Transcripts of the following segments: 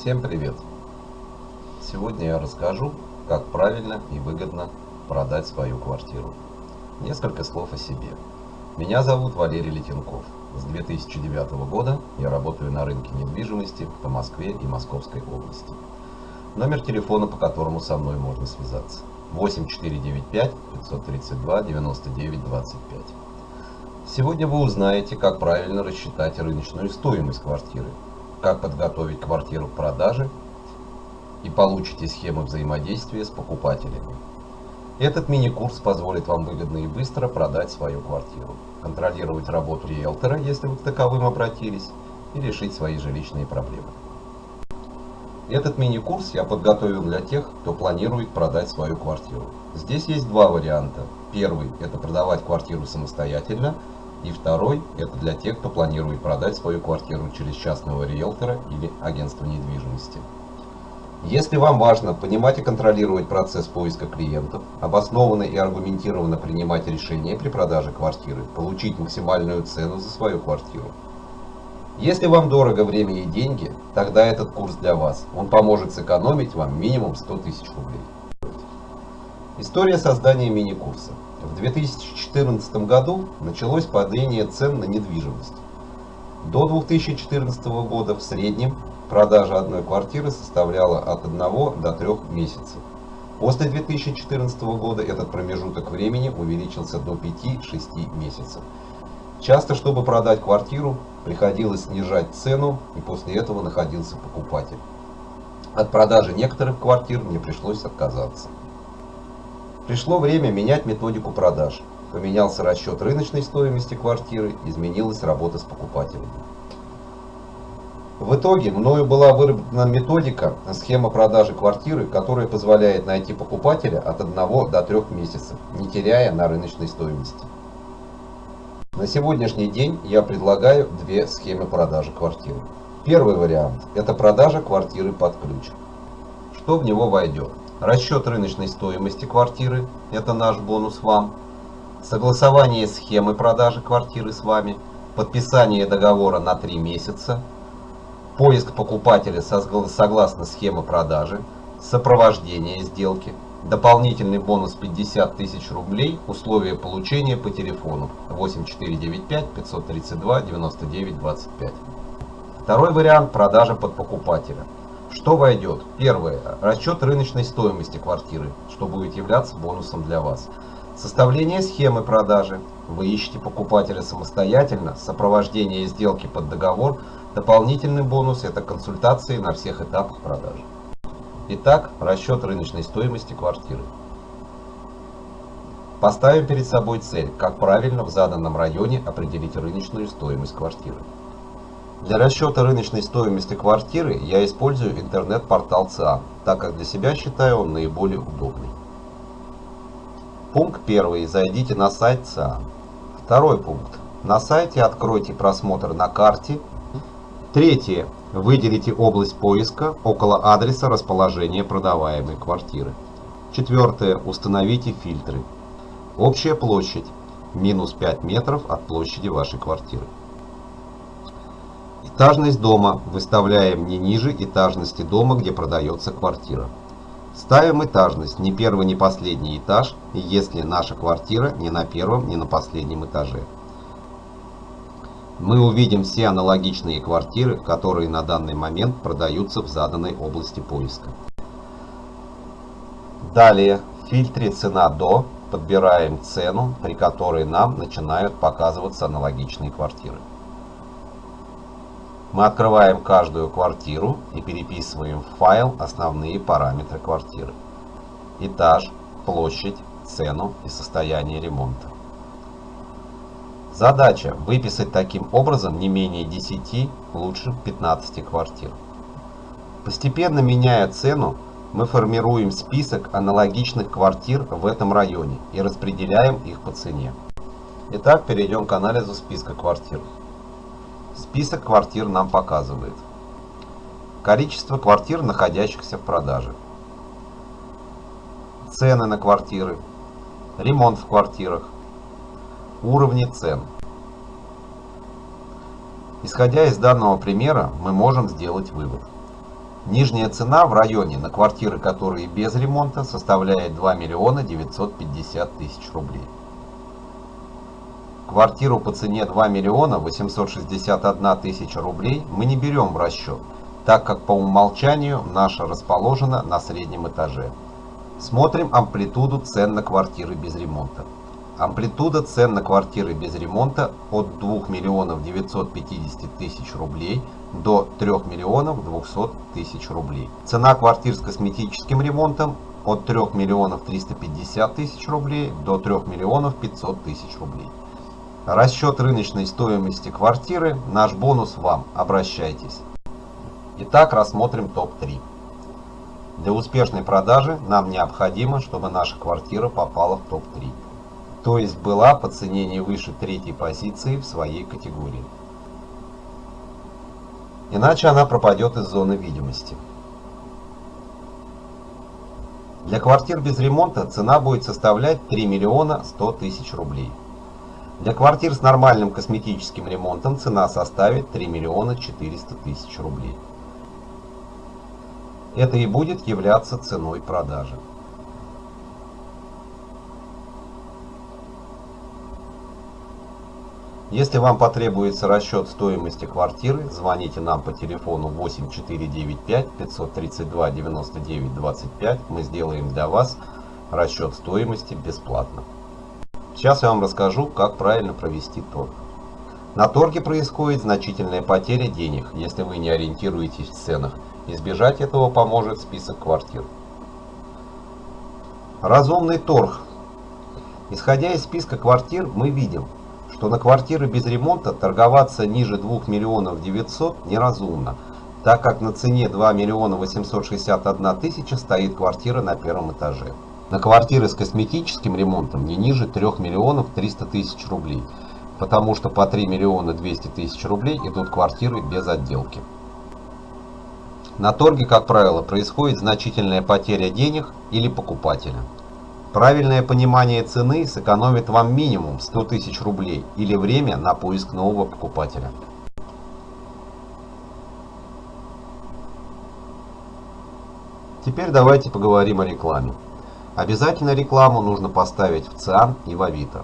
Всем привет! Сегодня я расскажу, как правильно и выгодно продать свою квартиру. Несколько слов о себе. Меня зовут Валерий Летенков. С 2009 года я работаю на рынке недвижимости по Москве и Московской области. Номер телефона, по которому со мной можно связаться. 8495 532 99 25. Сегодня вы узнаете, как правильно рассчитать рыночную стоимость квартиры, как подготовить квартиру к продаже и получите схемы взаимодействия с покупателями. Этот мини-курс позволит вам выгодно и быстро продать свою квартиру, контролировать работу риэлтора, если вы к таковым обратились, и решить свои жилищные проблемы. Этот мини-курс я подготовил для тех, кто планирует продать свою квартиру. Здесь есть два варианта. Первый – это продавать квартиру самостоятельно – и второй – это для тех, кто планирует продать свою квартиру через частного риэлтора или агентство недвижимости. Если вам важно понимать и контролировать процесс поиска клиентов, обоснованно и аргументированно принимать решения при продаже квартиры, получить максимальную цену за свою квартиру. Если вам дорого время и деньги, тогда этот курс для вас. Он поможет сэкономить вам минимум 100 тысяч рублей. История создания мини-курса. В 2014 году началось падение цен на недвижимость. До 2014 года в среднем продажа одной квартиры составляла от 1 до 3 месяцев. После 2014 года этот промежуток времени увеличился до 5-6 месяцев. Часто, чтобы продать квартиру, приходилось снижать цену, и после этого находился покупатель. От продажи некоторых квартир мне пришлось отказаться. Пришло время менять методику продаж. Поменялся расчет рыночной стоимости квартиры, изменилась работа с покупателями. В итоге мною была выработана методика, схема продажи квартиры, которая позволяет найти покупателя от 1 до 3 месяцев, не теряя на рыночной стоимости. На сегодняшний день я предлагаю две схемы продажи квартиры. Первый вариант – это продажа квартиры под ключ. Что в него войдет? Расчет рыночной стоимости квартиры – это наш бонус вам. Согласование схемы продажи квартиры с вами. Подписание договора на 3 месяца. Поиск покупателя согласно схеме продажи. Сопровождение сделки. Дополнительный бонус 50 тысяч рублей. Условия получения по телефону 8495 532 99 25. Второй вариант – продажа под покупателя. Что войдет? Первое. Расчет рыночной стоимости квартиры, что будет являться бонусом для вас. Составление схемы продажи. Вы ищете покупателя самостоятельно. Сопровождение сделки под договор. Дополнительный бонус – это консультации на всех этапах продажи. Итак, расчет рыночной стоимости квартиры. Поставим перед собой цель, как правильно в заданном районе определить рыночную стоимость квартиры. Для расчета рыночной стоимости квартиры я использую интернет-портал ЦИАН, так как для себя считаю он наиболее удобный. Пункт первый. Зайдите на сайт ЦИАН. Второй пункт. На сайте откройте просмотр на карте. Третье. Выделите область поиска около адреса расположения продаваемой квартиры. Четвертое. Установите фильтры. Общая площадь. Минус 5 метров от площади вашей квартиры. Этажность дома выставляем не ниже этажности дома, где продается квартира. Ставим этажность не первый, не последний этаж, если наша квартира не на первом, не на последнем этаже. Мы увидим все аналогичные квартиры, которые на данный момент продаются в заданной области поиска. Далее в фильтре «Цена до» подбираем цену, при которой нам начинают показываться аналогичные квартиры. Мы открываем каждую квартиру и переписываем в файл основные параметры квартиры. Этаж, площадь, цену и состояние ремонта. Задача выписать таким образом не менее 10, лучше 15 квартир. Постепенно меняя цену, мы формируем список аналогичных квартир в этом районе и распределяем их по цене. Итак, перейдем к анализу списка квартир. Список квартир нам показывает количество квартир, находящихся в продаже, цены на квартиры, ремонт в квартирах, уровни цен. Исходя из данного примера, мы можем сделать вывод. Нижняя цена в районе на квартиры, которые без ремонта, составляет 2 миллиона 950 тысяч рублей. Квартиру по цене 2 миллиона 861 тысяча рублей мы не берем в расчет, так как по умолчанию наша расположена на среднем этаже. Смотрим амплитуду цен на квартиры без ремонта. Амплитуда цен на квартиры без ремонта от 2 миллионов 950 тысяч рублей до 3 миллионов 200 тысяч рублей. Цена квартир с косметическим ремонтом от 3 миллионов 350 тысяч рублей до 3 миллионов 500 тысяч рублей. Расчет рыночной стоимости квартиры – наш бонус вам. Обращайтесь. Итак, рассмотрим топ-3. Для успешной продажи нам необходимо, чтобы наша квартира попала в топ-3. То есть была по цене не выше третьей позиции в своей категории. Иначе она пропадет из зоны видимости. Для квартир без ремонта цена будет составлять 3 миллиона 100 тысяч рублей. Для квартир с нормальным косметическим ремонтом цена составит 3 миллиона 400 тысяч рублей. Это и будет являться ценой продажи. Если вам потребуется расчет стоимости квартиры, звоните нам по телефону 8495 532 99 25. Мы сделаем для вас расчет стоимости бесплатно. Сейчас я вам расскажу, как правильно провести торг. На торге происходит значительная потеря денег, если вы не ориентируетесь в ценах. Избежать этого поможет список квартир. Разумный торг. Исходя из списка квартир, мы видим, что на квартиры без ремонта торговаться ниже 2 миллионов 900 неразумно, так как на цене 2 миллиона 861 тысяча стоит квартира на первом этаже на квартиры с косметическим ремонтом не ниже 3 миллионов 300 тысяч рублей, потому что по 3 миллиона 200 тысяч рублей идут квартиры без отделки. На торге, как правило, происходит значительная потеря денег или покупателя. Правильное понимание цены сэкономит вам минимум 100 тысяч рублей или время на поиск нового покупателя. Теперь давайте поговорим о рекламе. Обязательно рекламу нужно поставить в ЦИАН и в Авито.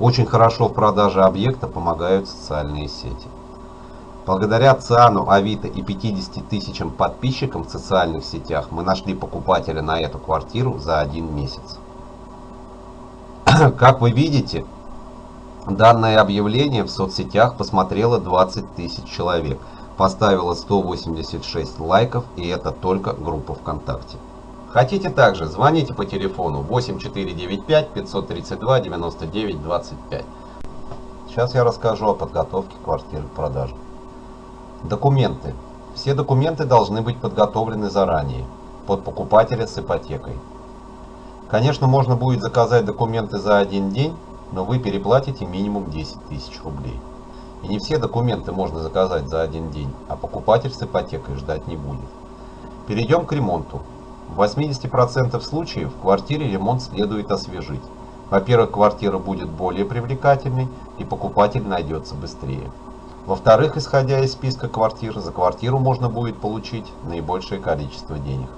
Очень хорошо в продаже объекта помогают социальные сети. Благодаря ЦИАНу, Авито и 50 тысячам подписчикам в социальных сетях мы нашли покупателя на эту квартиру за один месяц. Как вы видите, данное объявление в соцсетях посмотрело 20 тысяч человек, поставило 186 лайков и это только группа ВКонтакте. Хотите также, звоните по телефону 8495 532 99 25. Сейчас я расскажу о подготовке квартиры к продаже. Документы. Все документы должны быть подготовлены заранее, под покупателя с ипотекой. Конечно, можно будет заказать документы за один день, но вы переплатите минимум 10 тысяч рублей. И не все документы можно заказать за один день, а покупатель с ипотекой ждать не будет. Перейдем к ремонту. В 80% случаев в квартире ремонт следует освежить. Во-первых, квартира будет более привлекательной и покупатель найдется быстрее. Во-вторых, исходя из списка квартир, за квартиру можно будет получить наибольшее количество денег.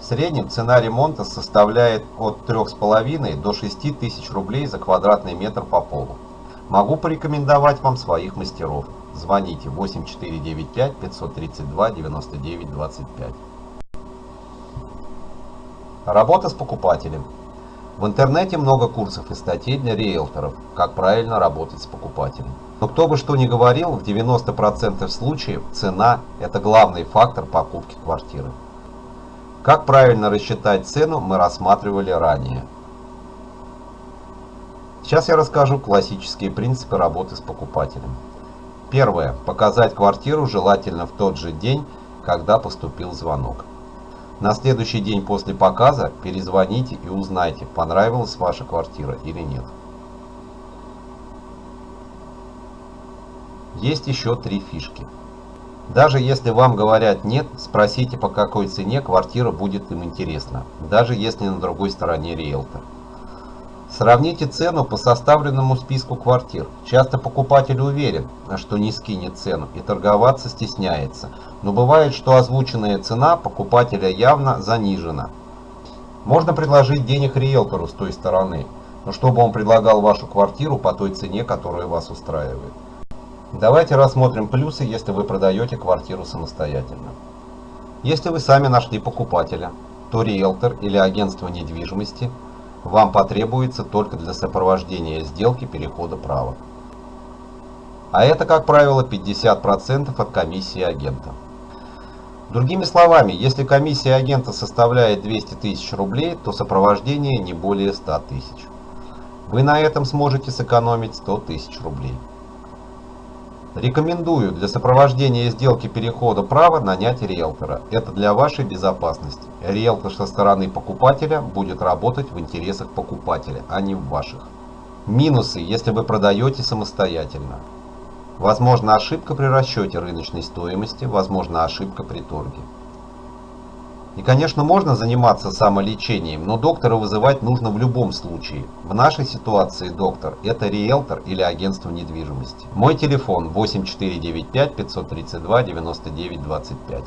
В среднем цена ремонта составляет от 3,5 до 6 тысяч рублей за квадратный метр по полу. Могу порекомендовать вам своих мастеров. Звоните 8495 532 99 25. Работа с покупателем. В интернете много курсов и статей для риэлторов, как правильно работать с покупателем. Но кто бы что ни говорил, в 90% случаев цена – это главный фактор покупки квартиры. Как правильно рассчитать цену мы рассматривали ранее. Сейчас я расскажу классические принципы работы с покупателем. Первое. Показать квартиру желательно в тот же день, когда поступил звонок. На следующий день после показа перезвоните и узнайте, понравилась ваша квартира или нет. Есть еще три фишки. Даже если вам говорят нет, спросите по какой цене квартира будет им интересна, даже если на другой стороне риэлтор. Сравните цену по составленному списку квартир. Часто покупатель уверен, что не скинет цену и торговаться стесняется. Но бывает, что озвученная цена покупателя явно занижена. Можно предложить денег риэлтору с той стороны, но чтобы он предлагал вашу квартиру по той цене, которая вас устраивает. Давайте рассмотрим плюсы, если вы продаете квартиру самостоятельно. Если вы сами нашли покупателя, то риэлтор или агентство недвижимости – вам потребуется только для сопровождения сделки перехода права. А это, как правило, 50% от комиссии агента. Другими словами, если комиссия агента составляет 200 тысяч рублей, то сопровождение не более 100 тысяч. Вы на этом сможете сэкономить 100 тысяч рублей. Рекомендую для сопровождения сделки перехода права нанять риэлтора. Это для вашей безопасности. Риэлтор со стороны покупателя будет работать в интересах покупателя, а не в ваших. Минусы, если вы продаете самостоятельно. Возможно ошибка при расчете рыночной стоимости, возможно ошибка при торге. И, конечно, можно заниматься самолечением, но доктора вызывать нужно в любом случае. В нашей ситуации доктор – это риэлтор или агентство недвижимости. Мой телефон 8495 532 99 25.